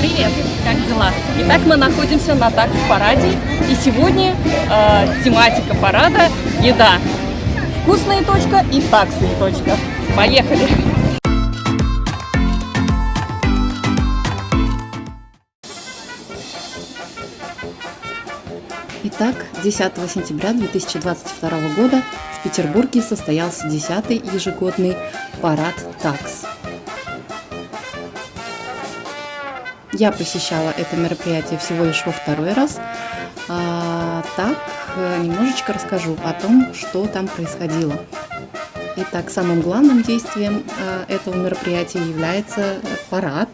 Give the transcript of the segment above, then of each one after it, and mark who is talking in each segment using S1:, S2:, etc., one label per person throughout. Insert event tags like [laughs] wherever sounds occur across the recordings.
S1: Привет, как дела? Итак, мы находимся на такс-параде, и сегодня э, тематика парада – еда. Вкусная точка и таксная точка. Поехали! Итак, 10 сентября 2022 года в Петербурге состоялся 10-й ежегодный парад ТАКС. Я посещала это мероприятие всего лишь во второй раз. Так, э, немножечко расскажу о том, что там происходило. Итак, самым главным действием э, этого мероприятия является парад,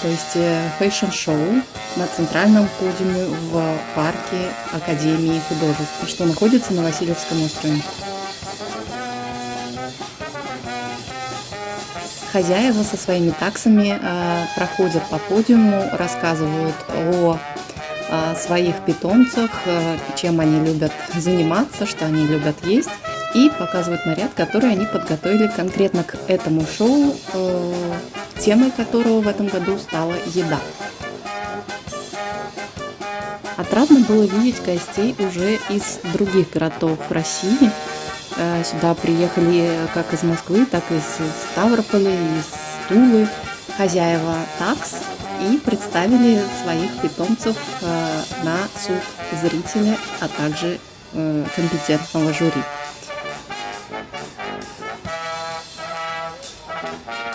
S1: то есть э, fashion-шоу на центральном подиуме в парке Академии художеств, что находится на Васильевском острове. Хозяева со своими таксами проходят по подиуму, рассказывают о своих питомцах, э, чем они любят заниматься, что они любят есть, и показывают наряд, который они подготовили конкретно к этому шоу, темой которого в этом году стала еда. Отрадно было видеть гостей уже из других городов России, Э, сюда приехали как из Москвы, так и из Ставрополя, из Тулы. Хозяева такс и представили своих питомцев э, на суд зрителя, а также э, компетентного жюри.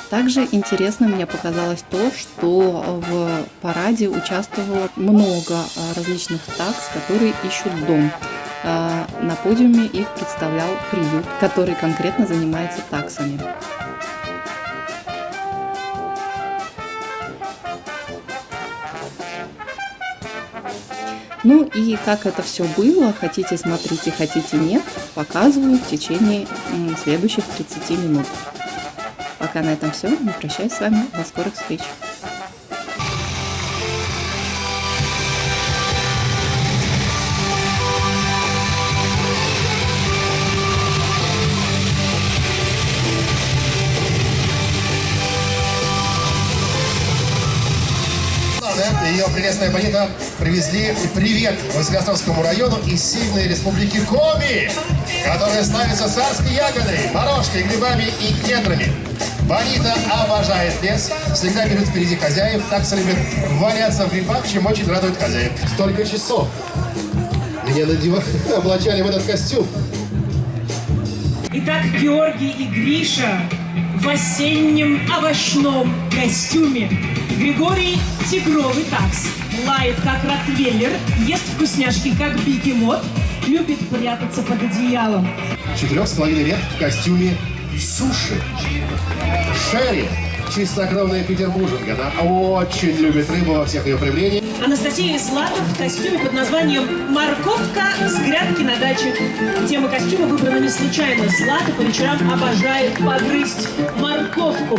S1: Также интересно мне показалось то, что в параде участвовало много различных такс, которые ищут дом. На подиуме их представлял приют, который конкретно занимается таксами. Ну и как это все было, хотите смотрите, хотите нет, показываю в течение следующих 30 минут. Пока на этом все, не прощаюсь с вами, до скорых встреч!
S2: Прелестная Бонита привезли привет Василиостровскому району из сильной республики Коми, которая славится царской ягодой, морожкой, грибами и кедрами. Бонита обожает лес, всегда бежит впереди хозяев, так любит валяться в грибах, чем очень радует хозяев. Столько часов меня надевали, [laughs] облачали в этот костюм.
S3: Итак, Георгий и Гриша в осеннем овощном костюме. Григорий – тигровый такс. Лает, как ротвейлер, ест вкусняшки, как бегемот, любит прятаться под одеялом.
S2: Четырех с половиной лет в костюме суши. Шерри чистокровная петербурженка. Она очень любит рыбу во всех ее проявлениях.
S3: Анастасия Ислатов в костюме под названием «Морковка с грядки на даче». Тема костюма выбрана не случайно. Злата по вечерам обожает погрызть морковку.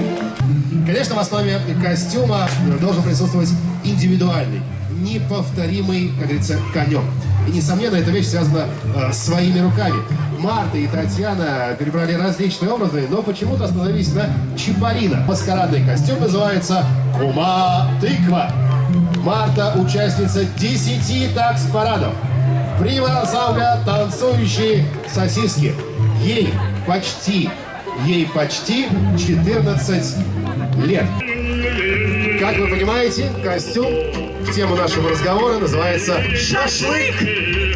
S2: Конечно, в основе костюма должен присутствовать индивидуальный, неповторимый, как говорится, конек. И, несомненно, эта вещь связана э, своими руками. Марта и Татьяна перебрали различные образы, но почему-то остановились на Чипарина. Маскарадный костюм называется «Кума тыква». Марта – участница 10 такс-парадов. Прима ансамбля «Танцующие сосиски». Ей почти, ей почти 14 лет. Как вы понимаете, костюм в тему нашего разговора называется «Шашлык».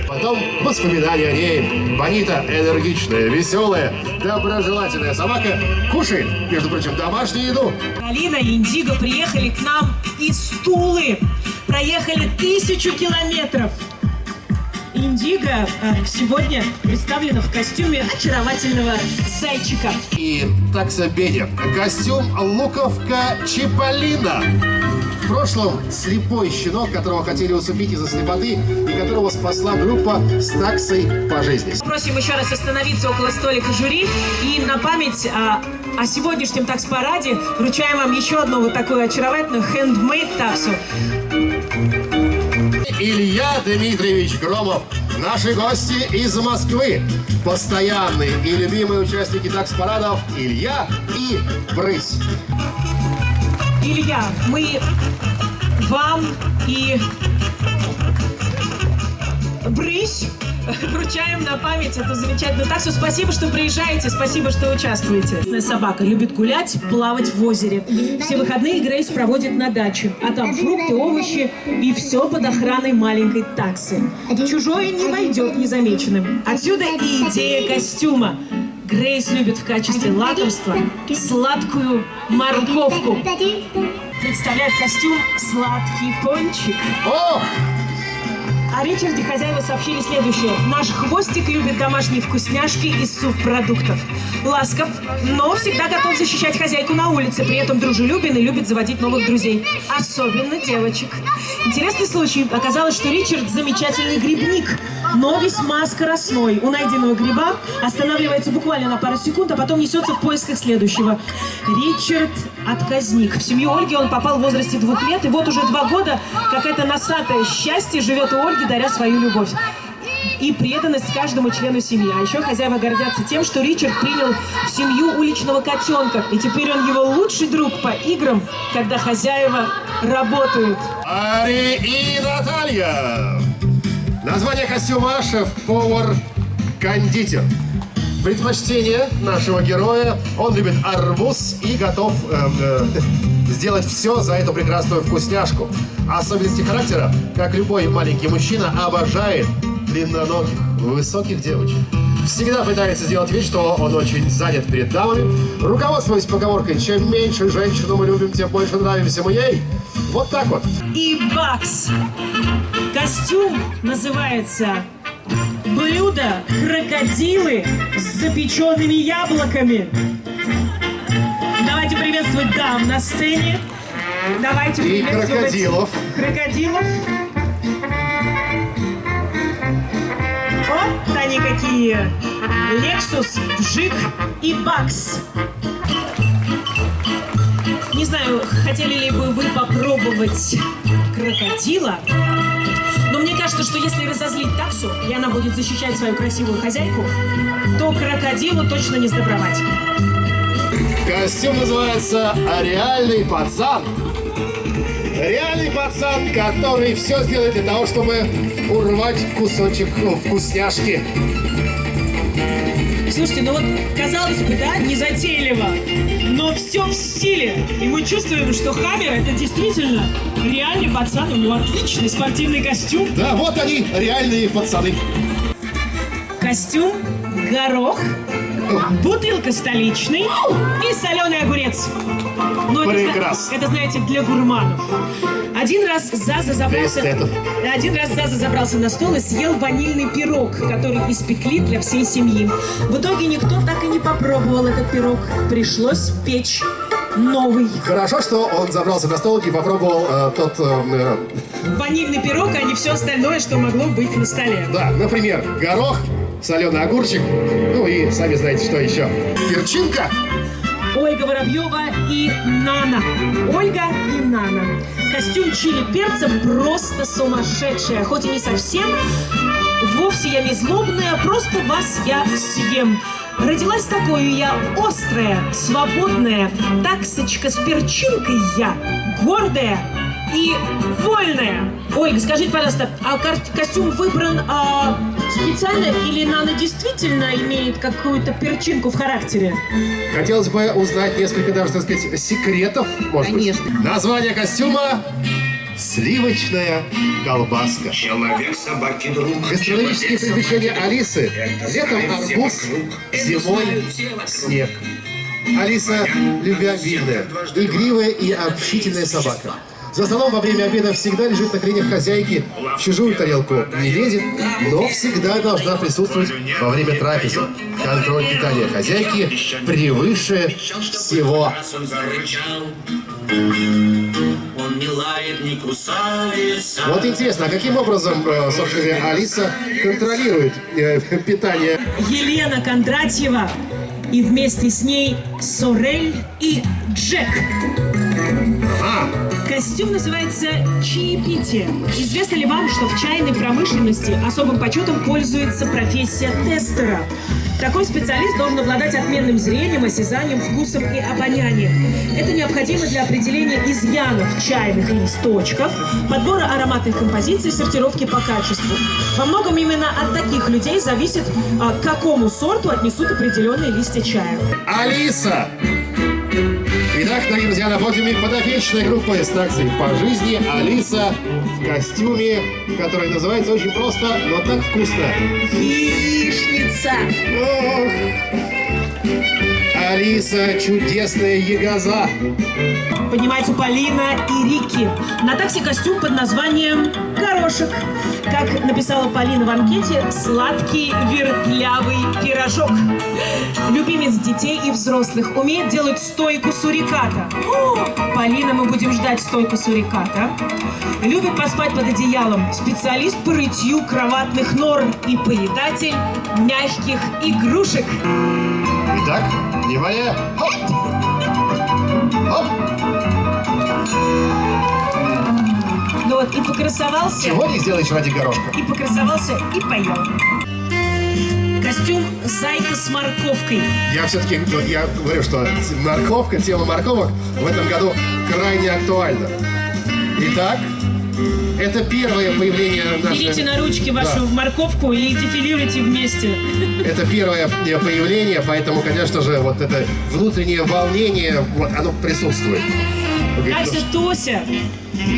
S2: Потом воспоминания о ней. Бонита энергичная, веселая, доброжелательная собака кушает, между прочим, домашнюю еду.
S3: Алина и Индиго приехали к нам из Тулы. Проехали тысячу километров. Индиго э, сегодня представлена в костюме очаровательного зайчика.
S2: И такса Беня. Костюм Луковка Чиполлино. в прошлом слепой щенок, которого хотели усыпить из-за слепоты и которого спасла группа с таксой по жизни.
S3: Просим еще раз остановиться около столика жюри и на память о, о сегодняшнем такс-параде вручаем вам еще одну вот такую очаровательную handmade таксу.
S2: Илья Дмитриевич Громов. Наши гости из Москвы. Постоянные и любимые участники такс-парадов Илья и Брысь.
S3: Илья, мы вам и Брысь вручаем на память эту замечательную таксу. Спасибо, что приезжаете, спасибо, что участвуете. Собака любит гулять, плавать в озере. Все выходные Грейс проводит на даче, а там фрукты, овощи и все под охраной маленькой таксы. Чужое не войдет незамеченным. Отсюда и идея костюма. Грейс любит в качестве лакомства сладкую морковку. Представляет костюм «Сладкий пончик».
S2: Ох!
S3: О Ричарде хозяева сообщили следующее. Наш хвостик любит домашние вкусняшки из субпродуктов. Ласков, но всегда готов защищать хозяйку на улице, при этом дружелюбен и любит заводить новых друзей. Особенно девочек. Интересный случай. Оказалось, что Ричард замечательный грибник, но весьма скоростной. У найденного гриба останавливается буквально на пару секунд, а потом несется в поисках следующего. Ричард отказник. В семью Ольги он попал в возрасте двух лет, и вот уже два года какое-то носатое счастье живет у Ольги, даря свою любовь и преданность каждому члену семьи. А еще хозяева гордятся тем, что Ричард принял в семью уличного котенка, и теперь он его лучший друг по играм, когда хозяева работают.
S2: Ари и Наталья. Название костюма шеф-повар кондитер. Предпочтение нашего героя. Он любит арбуз и готов э, э, сделать все за эту прекрасную вкусняшку. Особенности характера, как любой маленький мужчина, обожает длинноногих, высоких девочек. Всегда пытается сделать вид, что он очень занят перед дамами. Руководствуясь поговоркой, чем меньше женщину мы любим, тем больше нравимся мы ей. Вот так вот.
S3: И бакс. Костюм называется «Блюдо крокодилы с запеченными яблоками». Давайте приветствовать дам на сцене. Давайте
S2: И
S3: приветствовать
S2: крокодилов.
S3: крокодилов. Вот они какие. Лексус, Вжик и Бакс. Не знаю, хотели ли бы вы попробовать крокодила, мне кажется, что если разозлить таксу, и она будет защищать свою красивую хозяйку, то крокодилу точно не сдобровать.
S2: Костюм называется «Реальный пацан». Реальный пацан, который все сделает для того, чтобы урвать кусочек ну, вкусняшки.
S3: Слушайте, ну вот, казалось бы, да, незатейливо, но все в стиле. И мы чувствуем, что Хаммер это действительно реальный пацан, у него отличный спортивный костюм.
S2: Да, вот они, реальные пацаны.
S3: Костюм, горох, бутылка столичный и соленый огурец. Ну, это, зна-
S2: Прекрасно.
S3: это, знаете, для гурманов. Один раз Заза забрался... Один раз Заза забрался на стол и съел ванильный пирог, который испекли для всей семьи. В итоге никто так и не попробовал этот пирог. Пришлось печь новый.
S2: Хорошо, что он забрался на стол и попробовал э, тот... э,
S3: Ванильный пирог, а не все остальное, что могло быть на столе.
S2: э, да, например, горох, соленый огурчик, ну и сами знаете, что еще. Перчинка.
S3: Ольга Воробьева и Нана. Ольга и Нана. Костюм чили перца просто сумасшедший, хоть и не совсем. Вовсе я не злобная, просто вас я съем. Родилась такой я острая, свободная, таксочка с перчинкой я, гордая и вольная. Ольга, скажите, пожалуйста, а костюм выбран а, специально или Нана действительно имеет какую-то перчинку в характере?
S2: Хотелось бы узнать несколько даже, так сказать, секретов, может
S4: Конечно.
S2: быть. Название костюма «Сливочная колбаска».
S5: Человек собаки друг.
S2: Гастрономические приключения Алисы. Летом арбуз, зимой снег. Алиса любвеобильная, игривая и общительная собака. За столом во время обеда всегда лежит на коленях хозяйки, в чужую тарелку не лезет, но всегда должна присутствовать во время трапезы. Контроль питания хозяйки превыше всего. Вот интересно, а каким образом, э, собственно Алиса контролирует э, питание?
S3: Елена Кондратьева и вместе с ней Сорель и Джек. Костюм называется «Чаепитие». Известно ли вам, что в чайной промышленности особым почетом пользуется профессия тестера? Такой специалист должен обладать отменным зрением, осязанием, вкусом и обонянием. Это необходимо для определения изъянов чайных листочков, подбора ароматных композиций, сортировки по качеству. Во многом именно от таких людей зависит, а, к какому сорту отнесут определенные листья чая.
S2: Алиса! Итак, дорогие друзья, на подиуме подопечная группа из таксы по жизни Алиса в костюме, который называется очень просто, но так вкусно.
S3: Яичница!
S2: Ох! Алиса, чудесная ягоза.
S3: Поднимается Полина и Рики. На такси костюм под названием «Горошек». Как написала Полина в анкете, сладкий вертлявый пирожок. Любимец детей и взрослых умеет делать стойку суриката. О, Полина, мы будем ждать стойку суриката. Любит поспать под одеялом. Специалист по рытью кроватных норм и поедатель мягких игрушек.
S2: Итак, внимание. Хоп! Хоп!
S3: Ну вот, и покрасовался.
S2: Чего не сделаешь ради горошка?
S3: и покрасовался, и поел. Костюм «Зайка с морковкой».
S2: Я все-таки, я говорю, что морковка, тема морковок в этом году крайне актуальна. Итак, это первое появление
S3: Берите
S2: нашей...
S3: на ручки вашу
S2: Да.
S3: морковку и дефилируйте вместе.
S2: Это первое появление, поэтому, конечно же, вот это внутреннее волнение, вот оно присутствует.
S3: Ася Тося,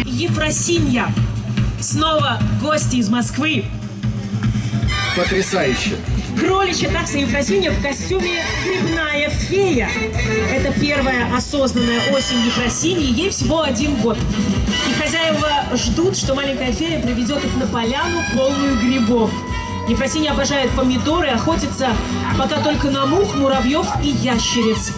S3: Ефросинья. Снова гости из Москвы.
S2: «Ну, Потрясающе.
S3: Кроличья такса Ефросинья в костюме «Грибная фея». Это первая осознанная осень Ефросиньи, ей всего один год. И хозяева ждут, что маленькая фея приведет их на поляну, полную грибов. Ефросинья обожает помидоры, охотится пока только на мух, муравьев и ящериц.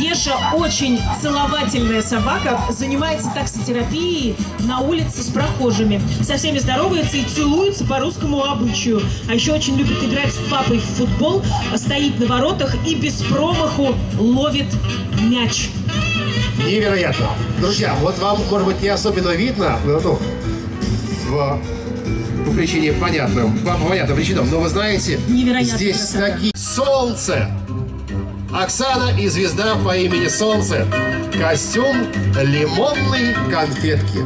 S3: Еша очень целовательная собака, занимается таксотерапией на улице с прохожими. Со всеми здоровается и целуется по русскому обычаю. А еще очень любит играть с папой в футбол, стоит на воротах и без промаху ловит мяч.
S2: Невероятно. Друзья, вот вам, может быть, не особенно видно, ну, ну, в- по причине понятным, по понятным причинам, но вы знаете,
S3: Невероятная
S2: здесь
S3: красота.
S2: такие... Солнце! Оксана и звезда по имени Солнце. Костюм лимонной конфетки.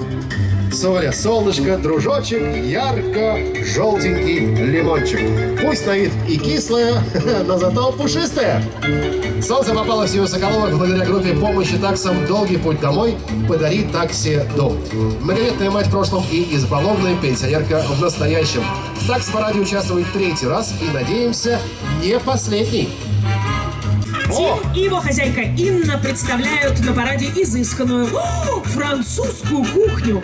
S2: Соля, солнышко, дружочек, ярко-желтенький лимончик. Пусть на вид и кислое, [laughs] но зато пушистое. Солнце попало в семью Соколовых благодаря группе помощи таксам «Долгий путь домой» «Подари такси дом». Многодетная мать в прошлом и избалованная пенсионерка в настоящем. Такс параде участвует третий раз и, надеемся, не последний.
S3: Тим и его хозяйка Инна представляют на параде изысканную о, французскую кухню.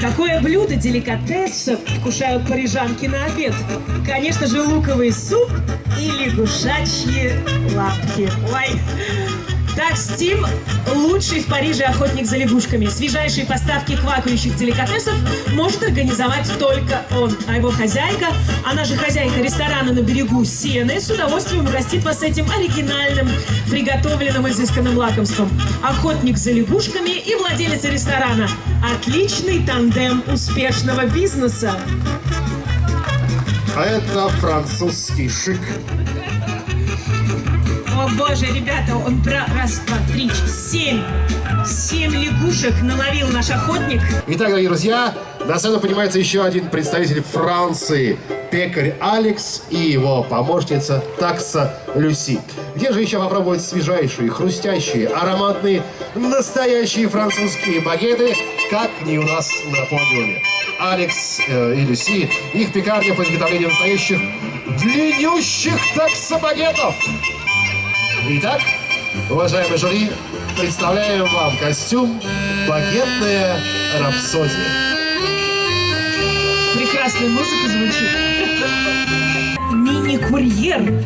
S3: Какое блюдо деликатеса вкушают парижанки на обед? Конечно же, луковый суп и лягушачьи лапки. Ой. Так, Стим – лучший в Париже охотник за лягушками. Свежайшие поставки квакающих деликатесов может организовать только он. А его хозяйка, она же хозяйка ресторана на берегу Сены, с удовольствием угостит вас этим оригинальным, приготовленным изысканным лакомством. Охотник за лягушками и владелец ресторана. Отличный тандем успешного бизнеса.
S2: А это французский шик.
S3: Боже, ребята, он про раз, два, три, семь. Семь лягушек наловил наш охотник.
S2: Итак, дорогие друзья, на сцену поднимается еще один представитель Франции. Пекарь Алекс и его помощница Такса Люси. Где же еще попробовать свежайшие, хрустящие, ароматные, настоящие французские багеты, как не у нас на подиуме. Алекс э, и Люси, их пекарня по изготовлению настоящих длиннющих таксобагетов. Итак, уважаемый жюри, представляем вам костюм «Багетная рапсодия».
S3: Прекрасная музыка звучит. Мини-курьер.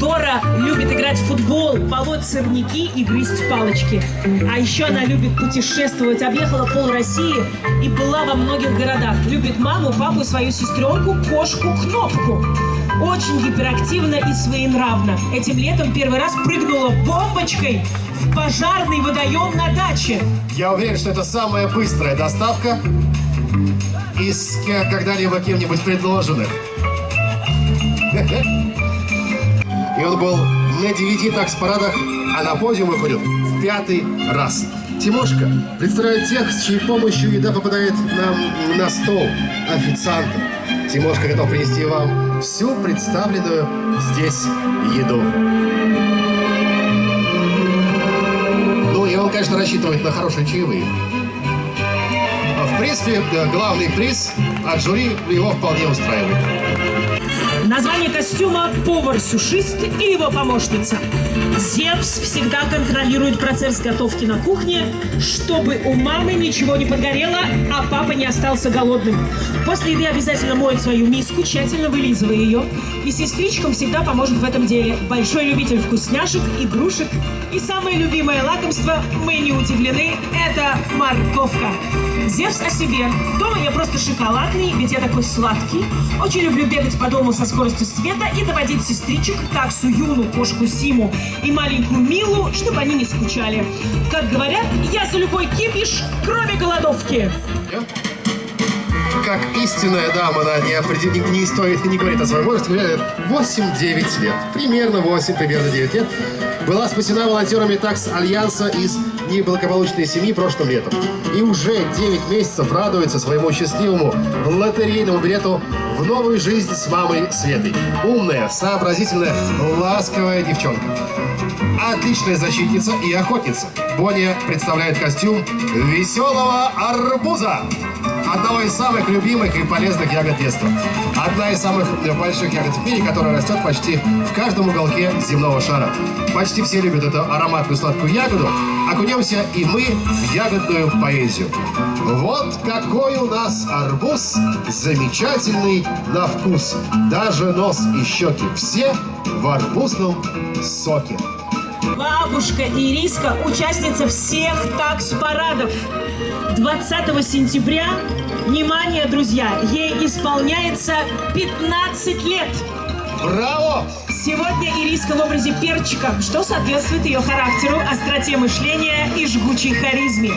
S3: Дора любит играть в футбол, полоть сорняки и грызть палочки. А еще она любит путешествовать, объехала пол России и была во многих городах. Любит маму, папу, свою сестренку, кошку, кнопку. Очень гиперактивна и своенравна. Этим летом первый раз прыгнула бомбочкой в пожарный водоем на даче.
S2: Я уверен, что это самая быстрая доставка из когда-либо кем-нибудь предложенных. [laughs] И он был на девяти такс-парадах, а на подиум выходит в пятый раз. Тимошка представляет тех, с чьей помощью еда попадает нам на стол. Официанта. Тимошка готов принести вам всю представленную здесь еду. Ну, и он, конечно, рассчитывает на хорошие чаевые. А В принципе, э, главный приз от жюри его вполне устраивает.
S3: Название костюма – повар-сушист и его помощница. Зевс всегда контролирует процесс готовки на кухне, чтобы у мамы ничего не подгорело, а папа не остался голодным. После еды обязательно моет свою миску, тщательно вылизывая ее. И сестричкам всегда поможет в этом деле. Большой любитель вкусняшек, игрушек. И самое любимое лакомство, мы не удивлены, это морковка. Зевс о себе. Дома я просто шоколадный, ведь я такой сладкий. Очень люблю бегать по дому со скоростью света и доводить сестричек, таксу Юну, кошку Симу и маленькую Милу, чтобы они не скучали. Как говорят, я за любой кипиш, кроме голодовки.
S2: Как истинная дама, она не, определ- не, не стоит не говорит о своем возрасте, говорит 8-9 лет. Примерно 8, примерно 9 лет. Была спасена волонтерами ТАКС Альянса из неблагополучной семьи прошлым летом. И уже 9 месяцев радуется своему счастливому лотерейному билету в новую жизнь с мамой Светой. Умная, сообразительная, ласковая девчонка. Отличная защитница и охотница. Боня представляет костюм веселого арбуза. Одного из самых любимых и полезных ягод детства. Одна из самых больших ягод в мире, которая растет почти в каждом уголке земного шара. Почти все любят эту ароматную сладкую ягоду. Окунемся и мы в ягодную поэзию. Вот какой у нас арбуз замечательный на вкус. Даже нос и щеки все в арбузном соке.
S3: Бабушка Ириска – участница всех такс-парадов. 20 сентября, внимание, друзья, ей исполняется 15 лет.
S2: Браво!
S3: Сегодня Ириска в образе перчика, что соответствует ее характеру, остроте мышления и жгучей харизме.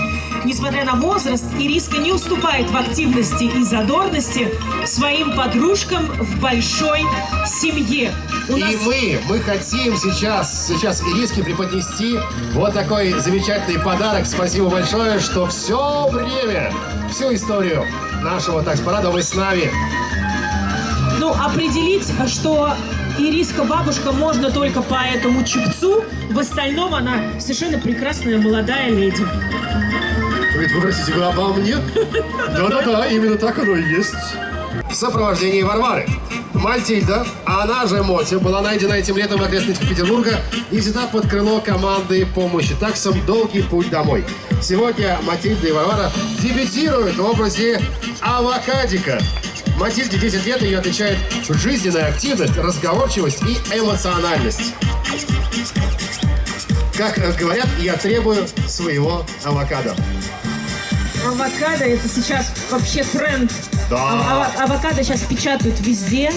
S3: Несмотря на возраст, Ириска не уступает в активности и задорности своим подружкам в большой семье. У нас
S2: И мы, мы хотим сейчас, сейчас Ириске преподнести вот такой замечательный подарок. Спасибо большое, что все время, всю историю нашего такс-парада вы с нами.
S3: Ну, определить, что Ириска бабушка можно только по этому чипцу. В остальном она совершенно прекрасная молодая леди.
S2: Вы простите, вы обо мне? [laughs] Да-да-да, именно так оно и есть. В сопровождении Варвары. Мальтильда, а она же Мотя, была найдена этим летом в окрестностях Петербурга и взята под крыло команды помощи таксам «Долгий путь домой». Сегодня Матильда и Варвара дебютируют в образе авокадика. Матильде 10 лет, ее отличает жизненная активность, разговорчивость и эмоциональность. Как говорят, я требую своего авокадо.
S3: Авокадо это сейчас вообще тренд.
S2: Да.
S3: А- ава- авокадо сейчас печатают везде.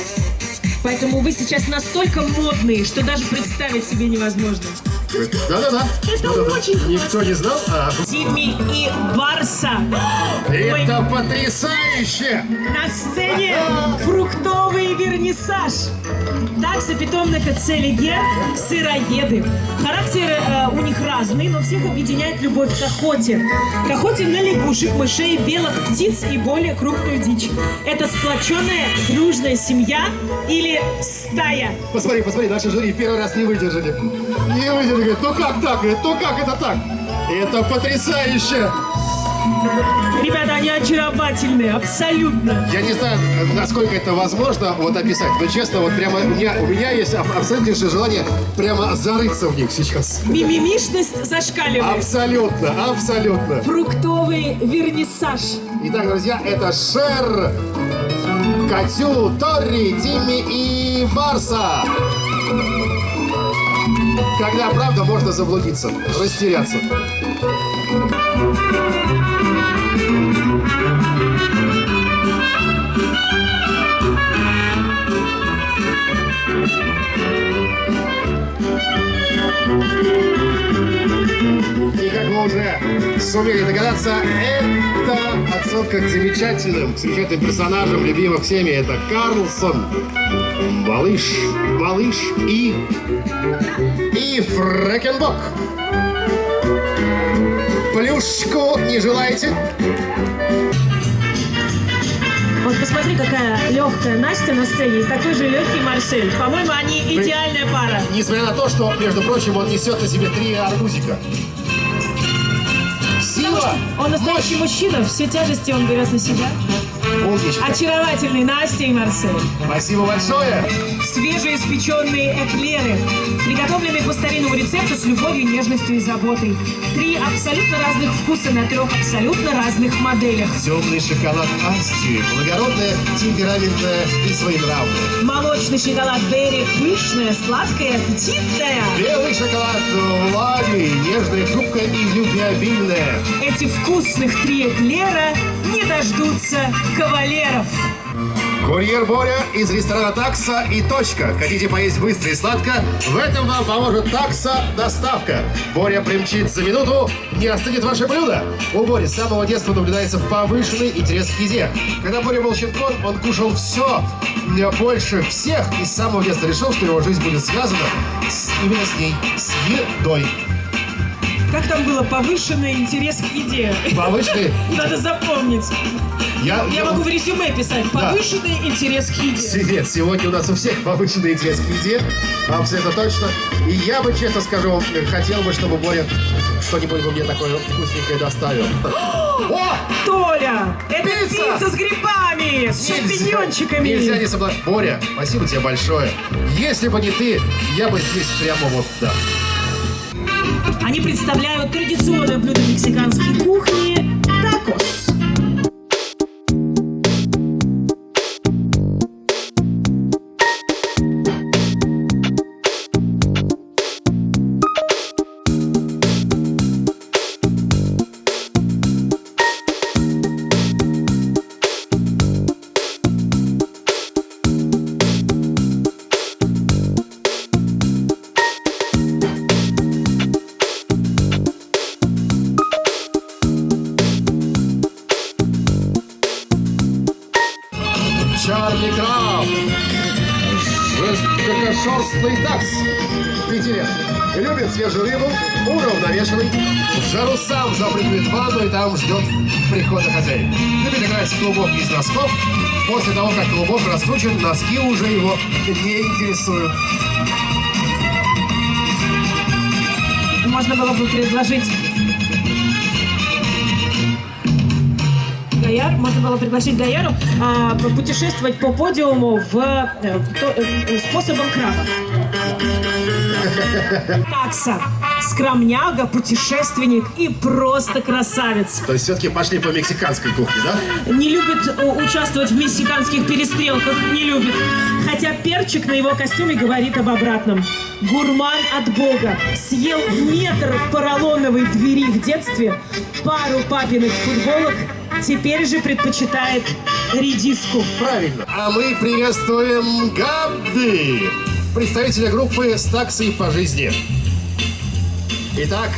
S3: Поэтому вы сейчас настолько модные, что даже представить себе невозможно.
S2: Да-да-да.
S3: Это
S2: Да-да-да.
S3: очень
S2: Никто не знал? А,
S3: Тимми и Барса. Ой,
S2: это потрясающе!
S3: на сцене фруктовый вернисаж. Такса питомника Целигер – сыроеды. Характер э, у них разный, но всех объединяет любовь к охоте. К охоте на лягушек, мышей, белых птиц и более крупную дичь. Это сплоченная, дружная семья или стая.
S2: Посмотри, посмотри, наши жюри первый раз не выдержали. Не выдержали. Говорят, ну как так? Говорят, ну как это так? Это потрясающе!
S3: Ребята, они очаровательные, абсолютно.
S2: Я не знаю, насколько это возможно вот описать, но честно, вот прямо у меня, у меня есть аб- абсолютнейшее желание прямо зарыться в них сейчас.
S3: Мимимишность зашкаливает.
S2: Абсолютно, абсолютно.
S3: Фруктовый вернисаж.
S2: Итак, друзья, это Шер, Катю, Тори, Тимми и Барса. Когда, правда, можно заблудиться, растеряться. И как вы уже сумели догадаться, это отсылка к замечательным, к замечательным персонажам, любимых всеми. Это Карлсон, Малыш, Малыш и... и Фрэкенбок. Плюшку не желаете?
S3: Вот посмотри, какая легкая Настя на сцене и такой же легкий Марсель. По-моему, они идеальная пара.
S2: Несмотря на то, что, между прочим, он несет на себе три арбузика. Сила!
S3: Он настоящий мужчина, все тяжести он берет на себя.
S2: Умничка.
S3: Очаровательный Настя и Марсель.
S2: Спасибо большое.
S3: Свежеиспеченные эклеры, приготовленные по старинному рецепту с любовью, нежностью и заботой. Три абсолютно разных вкуса на трех абсолютно разных моделях.
S2: Темный шоколад Асти, благородная, темпераментная и своенравная.
S3: Молочный шоколад Берри, пышная, сладкая, аппетитная.
S2: Белый шоколад Влади, нежная, хрупкая и любвеобильная.
S3: Эти вкусных три эклера дождутся кавалеров.
S2: Курьер Боря из ресторана «Такса» и «Точка». Хотите поесть быстро и сладко? В этом вам поможет «Такса» доставка. Боря примчит за минуту, не остынет ваше блюдо. У Бори с самого детства наблюдается повышенный интерес к еде. Когда Боря был щенком, он кушал все больше всех и с самого детства решил, что его жизнь будет связана с, именно с ней, с едой.
S3: Как там было? Повышенный интерес к еде.
S2: Повышенный...
S3: Надо запомнить.
S2: Я,
S3: Я могу в резюме писать. Повышенный интерес к еде.
S2: Нет, сегодня у нас у всех повышенный интерес к еде, абсолютно точно. И я бы, честно скажу, хотел бы, чтобы Боря что-нибудь бы мне такое вкусненькое доставил. О!
S3: Толя, это
S2: Пицца!
S3: пицца, с грибами, с шампиньончиками.
S2: Нельзя не соблазн... Боря, спасибо тебе большое. Если бы не ты, я бы здесь прямо вот, да.
S3: Они представляют традиционное блюдо мексиканской кухни – такос.
S2: Жесткошерстный такс. Питере. Любит свежую рыбу, уравновешенный. В жару сам запрыгивает в ванну и там ждет прихода хозяина. Любит играть в клубок из носков. После того, как клубок раскручен, носки уже его не интересуют.
S3: Можно было бы предложить Гаяр, можно было пригласить Гаяру а, путешествовать по подиуму в, э, то- э, способом краба. Такса, скромняга, путешественник и просто красавец.
S2: То есть все-таки пошли по мексиканской кухне, да?
S3: Не любит э, участвовать в мексиканских перестрелках, не любит. Хотя перчик на его костюме говорит об обратном. Гурман от Бога. Съел метр поролоновой двери в детстве, пару папиных футболок, теперь же предпочитает редиску.
S2: Правильно. А мы приветствуем Габби, представителя группы с таксой по жизни. Итак,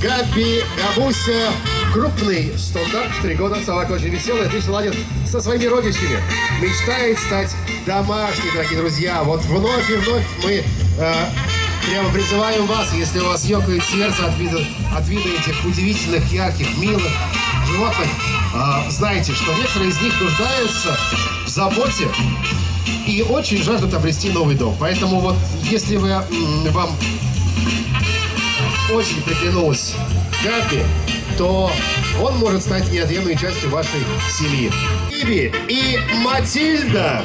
S2: Габби Габуся, крупный стандарт, три года, собака очень веселая, отлично ладит со своими родичами. Мечтает стать домашней, дорогие друзья. Вот вновь и вновь мы э, прямо призываем вас, если у вас ёкает сердце от вида, от вида этих удивительных, ярких, милых животных, а, знаете, что некоторые из них нуждаются в заботе и очень жаждут обрести новый дом. Поэтому вот если вы, вам очень приглянулась Габи, то он может стать неотъемлемой частью вашей семьи. Иби и Матильда.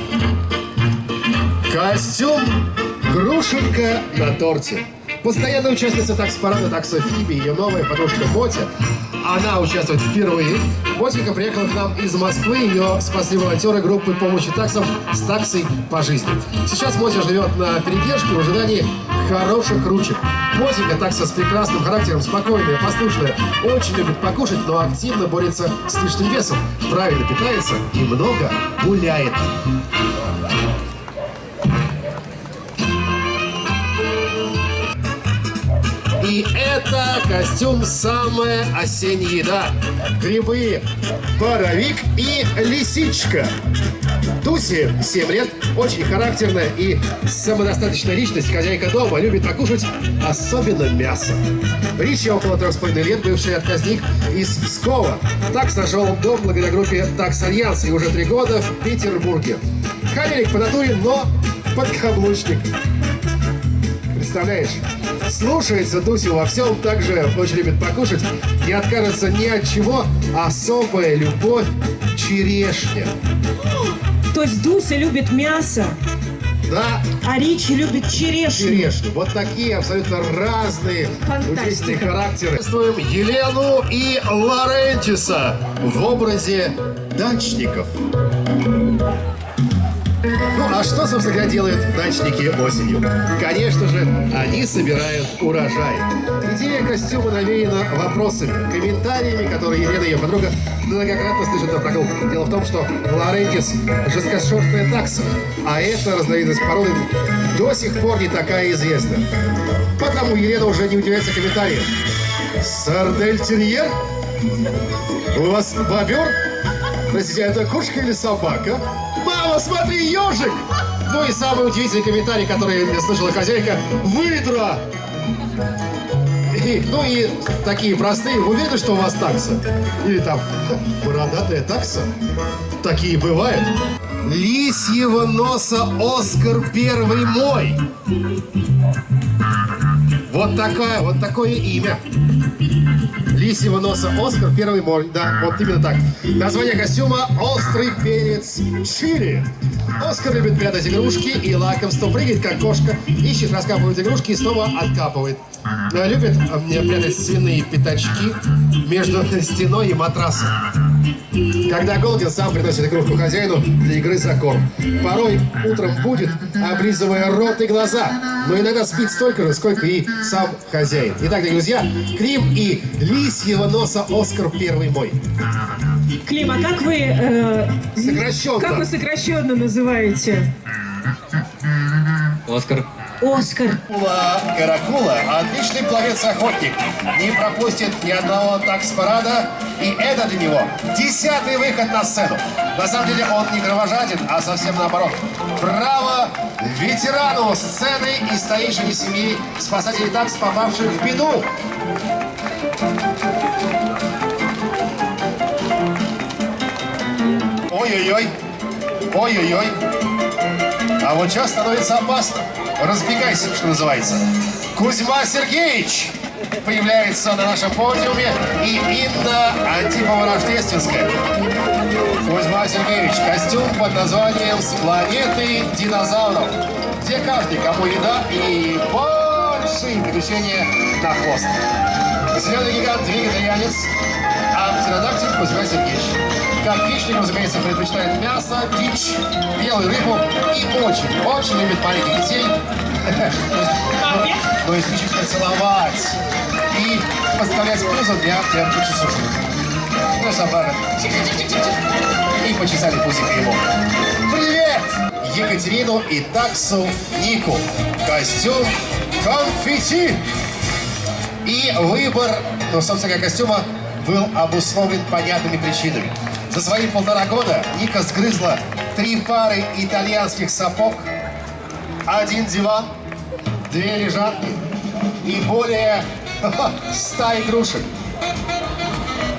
S2: Костюм Грушенка на торте. Постоянная участница такс-парада такса Фиби, ее новая подружка Мотя. Она участвует впервые. Мотика приехала к нам из Москвы. Ее спасли волонтеры группы помощи таксам с таксой по жизни. Сейчас Мотя живет на передержке в ожидании хороших ручек. Мотика такса с прекрасным характером, спокойная, послушная, очень любит покушать, но активно борется с лишним весом, правильно питается и много гуляет. И это костюм самая осенняя еда. Грибы, боровик и лисичка. Туси, 7 лет, очень характерная и самодостаточная личность, хозяйка дома, любит покушать особенно мясо. Ричи около трех с половиной лет, бывший отказник из Пскова. Так нашел дом благодаря группе «Такс Альянс» и уже три года в Петербурге. Холерик по натуре, но подкаблучник. Представляешь? Слушается Дусю во всем, также очень любит покушать, не откажется ни от чего, особая любовь черешня.
S3: То есть Дуся любит мясо,
S2: Да,
S3: а Ричи любит черешню.
S2: черешню. Вот такие абсолютно разные удивительные характеры. Приветствуем Елену и Лорентиса в образе дачников. А что, собственно делают дачники осенью? Конечно же, они собирают урожай. Идея костюма навеяна вопросами, комментариями, которые Елена и ее подруга многократно слышат на прогулках. Дело в том, что Лорентис – жесткошерстная такса, а эта разновидность породы до сих пор не такая известна. Потому Елена уже не удивляется комментариям. Сардель-терьер? У вас бобер? Простите, это кошка или собака? Смотри, ежик! Ну и самый удивительный комментарий, который слышала хозяйка. Выдра! И, ну и такие простые. Вы уверены, что у вас такса? Или там бородатая такса? Такие бывают. Лисьего носа Оскар первый мой. Вот такая, вот такое имя. Лисьего носа Оскар первый мой. Да, вот именно так. Название костюма «Острый перец чили». Оскар любит прятать игрушки и лакомство, прыгает как кошка, ищет, раскапывает игрушки и снова откапывает. Э, Любит э, прятать свиные пятачки между [laughs] стеной и матрасом. Когда голоден, сам приносит игрушку хозяину для игры за корм. Порой утром будет, облизывая рот и глаза, но иногда спит столько же, сколько и сам хозяин. Итак, друзья, Клим и лисьего носа Оскар первый мой.
S3: Клим, а как вы, э,
S2: Сокращенно.
S3: как вы сокращенно называете?
S4: Оскар.
S3: Оскар.
S2: Каракула, Каракула – отличный пловец-охотник. Не пропустит ни одного такс-парада. И это для него десятый выход на сцену. На самом деле он не кровожаден, а совсем наоборот. Браво ветерану сцены и старейшине семьи спасателей такс, попавших в беду. Ой-ой-ой. Ой-ой-ой. А вот сейчас становится опасно. Разбегайся, что называется. Кузьма Сергеевич появляется на нашем подиуме и Инна Антипова-Рождественская. Кузьма Сергеевич, костюм под названием «С планеты динозавров», где каждый, кому еда и большие приключения на хвост. Зеленый гигант вегетарианец, а птеродактиль Кузьма Сергеевич. Как хищник, разумеется, предпочитает мясо, дичь, белую рыбу и очень, очень любит маленьких детей. Ну, исключительно целовать и подставлять пузо для прям часушек. Ну, собака. И почесали пузик ему. Привет! Екатерину и таксу Нику. Костюм конфетти. И выбор, ну, собственно костюма был обусловлен понятными причинами. За свои полтора года Ника сгрызла три пары итальянских сапог, один диван, две лежанки и более [laughs] ста игрушек.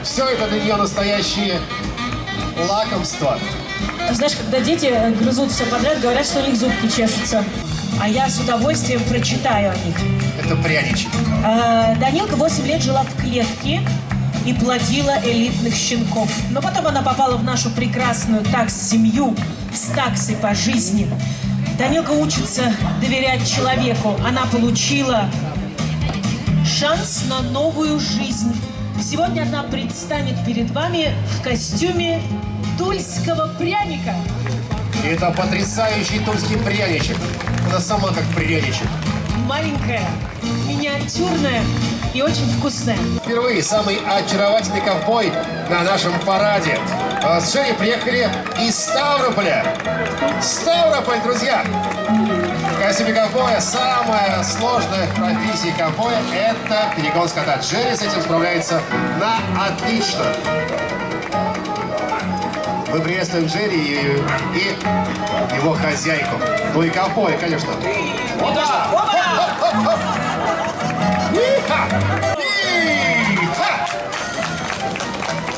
S2: Все это для нее настоящие лакомства.
S3: Знаешь, когда дети грызут все подряд, говорят, что у них зубки чешутся. А я с удовольствием прочитаю о них.
S2: Это пряничек.
S3: Э, Данилка 8 лет жила в клетке и плодила элитных щенков. Но потом она попала в нашу прекрасную такс-семью с таксой по жизни. Данилка учится доверять человеку. Она получила шанс на новую жизнь. Сегодня она предстанет перед вами в костюме тульского пряника.
S2: Это потрясающий тульский пряничек. Она сама как пряничек.
S3: Маленькая, миниатюрная и очень вкусная.
S2: Впервые самый очаровательный ковбой на нашем параде. А С Женей приехали из Ставрополя. Ставрополь, друзья! В костюме ковбоя самая сложная в профессии ковбоя – это перегон скота. Джерри с этим справляется на отлично. Мы приветствуем Джерри и, и его хозяйку. Ну и ковбоя, конечно. Опа! Иха! Иха!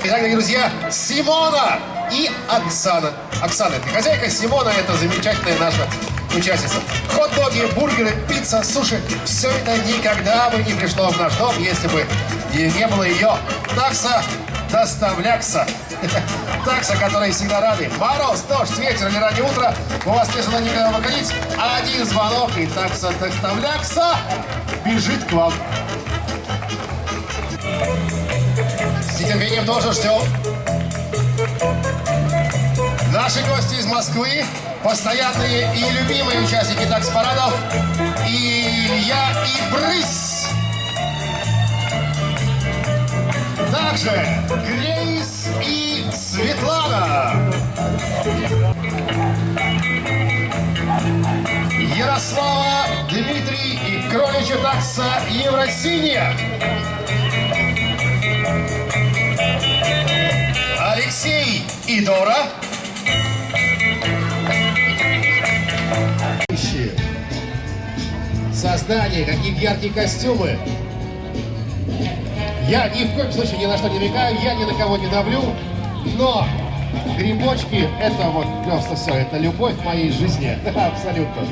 S2: Итак, друзья, Симона и Оксана. Оксана – это хозяйка, Симона – это замечательная наша участница. Хот-доги, бургеры, пицца, суши – все это никогда бы не пришло в наш дом, если бы не было ее. Такса доставлякса. [laughs] Такса, которой всегда рады. Мороз, дождь, ветер или раннее утро. У вас не желания никогда выходить. Один звонок и такса доставлякса бежит к вам. Нетерпением тоже ждем. Наши гости из Москвы, постоянные и любимые участники такс-парадов, Илья и Брысь. Также Грейс и Светлана. Ярослава, Дмитрий и кроличья такса Евросиния. И Дора. Создание, какие яркие костюмы. Я ни в коем случае ни на что не намекаю, я ни на кого не давлю, но грибочки — это вот просто все, это любовь моей жизни, [laughs] абсолютно.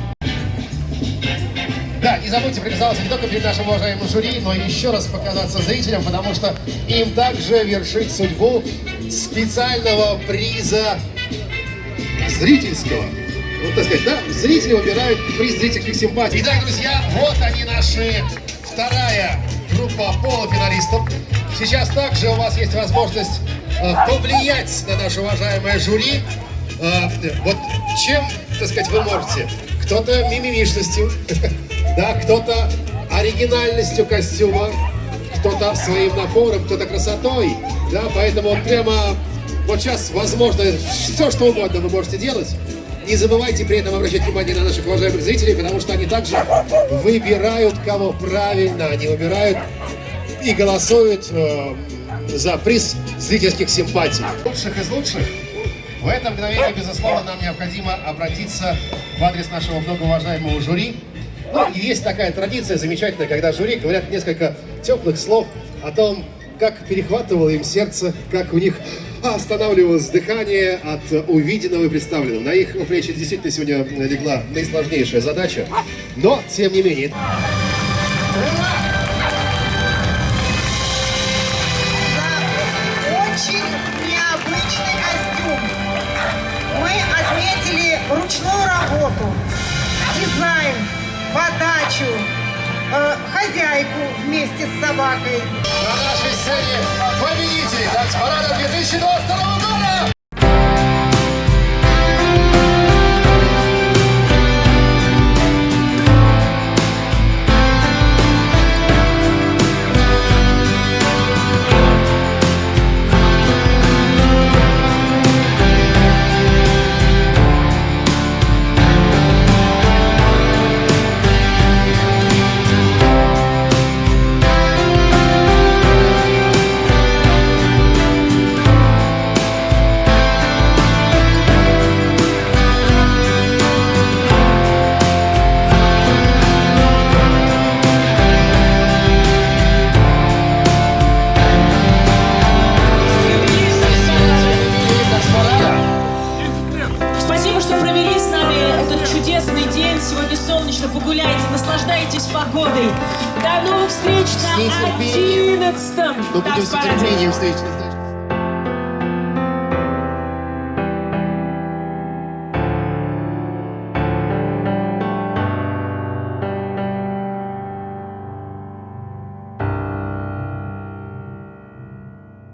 S2: Да, не забудьте привязаться не только перед нашим уважаемым жюри, но и еще раз показаться зрителям, потому что им также вершить судьбу специального приза зрительского. Вот так сказать, да, зрители выбирают приз зрительских симпатий. Итак, друзья, вот они наши вторая группа полуфиналистов. Сейчас также у вас есть возможность э, повлиять на наше уважаемое жюри. Э, вот чем, так сказать, вы можете? Кто-то мимимишностью, [laughs] да, кто-то оригинальностью костюма, кто-то своим напором, кто-то красотой, да, поэтому прямо вот сейчас, возможно, все, что угодно вы можете делать. Не забывайте при этом обращать внимание на наших уважаемых зрителей, потому что они также выбирают, кого правильно, они выбирают и голосуют э, за приз зрительских симпатий. Лучших из лучших в это мгновение, безусловно, нам необходимо обратиться в адрес нашего многоуважаемого жюри. Ну, есть такая традиция замечательная, когда жюри говорят несколько теплых слов о том, как перехватывало им сердце, как у них останавливалось дыхание от увиденного и представленного. На их плечи действительно сегодня легла наисложнейшая задача, но, тем не менее...
S4: Ручную работу, дизайн, подачу, э, хозяйку вместе с собакой.
S2: На нашей сцене победитель танцпарада 2022 года!